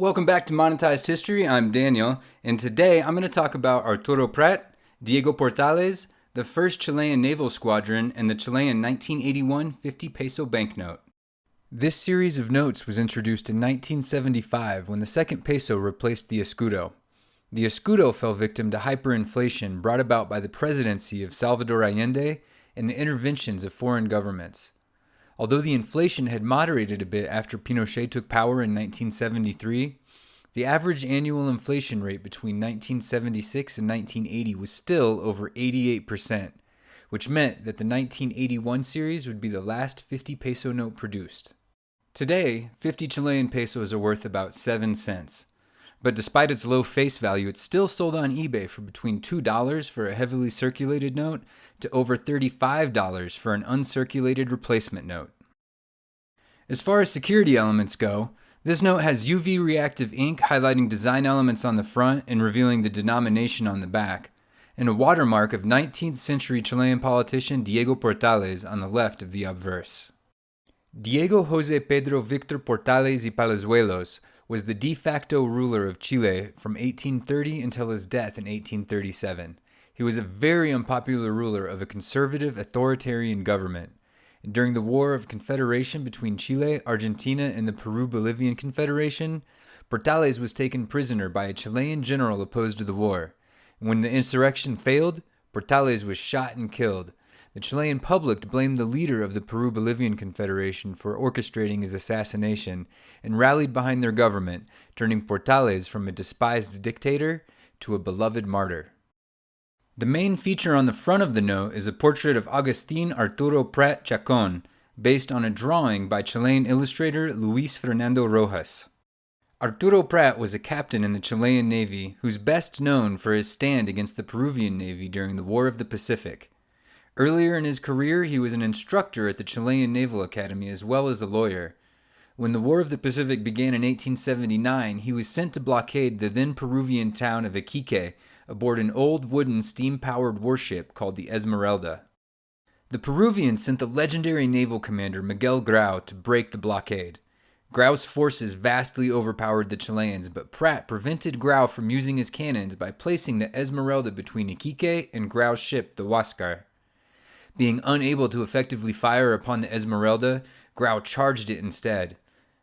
Welcome back to Monetized History. I'm Daniel, and today I'm going to talk about Arturo Prat, Diego Portales, the first Chilean naval squadron, and the Chilean 1981 50 peso banknote. This series of notes was introduced in 1975 when the second peso replaced the escudo. The escudo fell victim to hyperinflation brought about by the presidency of Salvador Allende and the interventions of foreign governments. Although the inflation had moderated a bit after Pinochet took power in 1973, the average annual inflation rate between 1976 and 1980 was still over 88%, which meant that the 1981 series would be the last 50 peso note produced. Today, 50 Chilean pesos are worth about 7 cents. But despite its low face value, it's still sold on eBay for between $2 for a heavily circulated note to over $35 for an uncirculated replacement note. As far as security elements go, this note has UV reactive ink highlighting design elements on the front and revealing the denomination on the back, and a watermark of 19th century Chilean politician Diego Portales on the left of the obverse. Diego Jose Pedro Victor Portales y Palazuelos was the de facto ruler of Chile from 1830 until his death in 1837. He was a very unpopular ruler of a conservative authoritarian government. During the War of Confederation between Chile, Argentina, and the Peru Bolivian Confederation, Portales was taken prisoner by a Chilean general opposed to the war. When the insurrection failed, Portales was shot and killed. The Chilean public blamed the leader of the Peru Bolivian Confederation for orchestrating his assassination and rallied behind their government, turning Portales from a despised dictator to a beloved martyr. The main feature on the front of the note is a portrait of Agustin Arturo Prat Chacon, based on a drawing by Chilean illustrator Luis Fernando Rojas. Arturo Prat was a captain in the Chilean Navy who's best known for his stand against the Peruvian Navy during the War of the Pacific. Earlier in his career, he was an instructor at the Chilean Naval Academy as well as a lawyer. When the War of the Pacific began in 1879, he was sent to blockade the then Peruvian town of Iquique aboard an old wooden steam powered warship called the Esmeralda. The Peruvians sent the legendary naval commander Miguel Grau to break the blockade. Grau's forces vastly overpowered the Chileans, but Prat prevented Grau from using his cannons by placing the Esmeralda between Iquique and Grau's ship, the Huascar. Being unable to effectively fire upon the Esmeralda, Grau charged it instead.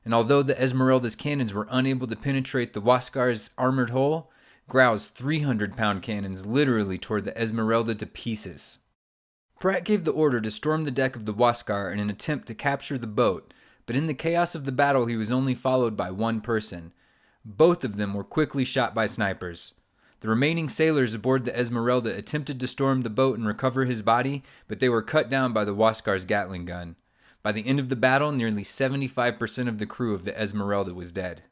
And although the Esmeralda's cannons were unable to penetrate the Huascar's armored hull, Grau's 300 pound cannons literally tore the Esmeralda to pieces. Prat gave the order to storm the deck of the Huascar in an attempt to capture the boat, but in the chaos of the battle he was only followed by one person. Both of them were quickly shot by snipers. The remaining sailors aboard the Esmeralda attempted to storm the boat and recover his body, but they were cut down by the Huascar's Gatling gun. By the end of the battle, nearly 75% of the crew of the Esmeralda was dead.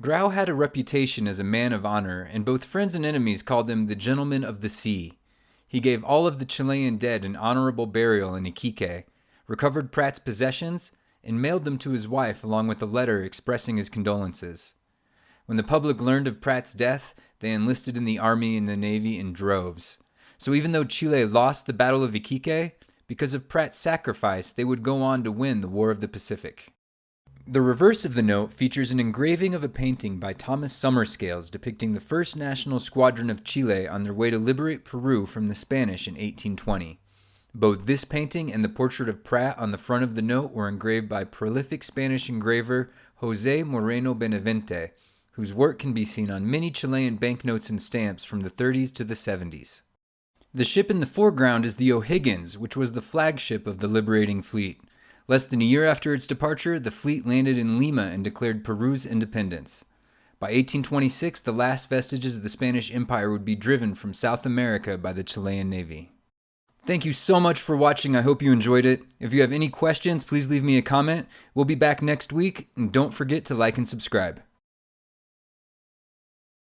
Grau had a reputation as a man of honor, and both friends and enemies called him the Gentleman of the Sea. He gave all of the Chilean dead an honorable burial in Iquique, recovered Prat's possessions, and mailed them to his wife along with a letter expressing his condolences. When the public learned of Prat's death, they enlisted in the army and the navy in droves. So even though Chile lost the Battle of Iquique, because of Prat's sacrifice, they would go on to win the War of the Pacific. The reverse of the note features an engraving of a painting by Thomas Somerscales depicting the 1st National Squadron of Chile on their way to liberate Peru from the Spanish in 1820. Both this painting and the portrait of Prat on the front of the note were engraved by prolific Spanish engraver Jose Moreno Benavente, whose work can be seen on many Chilean banknotes and stamps from the 30s to the 70s. The ship in the foreground is the O'Higgins, which was the flagship of the liberating fleet. Less than a year after its departure, the fleet landed in Lima and declared Peru's independence. By 1826, the last vestiges of the Spanish Empire would be driven from South America by the Chilean Navy. Thank you so much for watching. I hope you enjoyed it. If you have any questions, please leave me a comment. We'll be back next week, and don't forget to like and subscribe.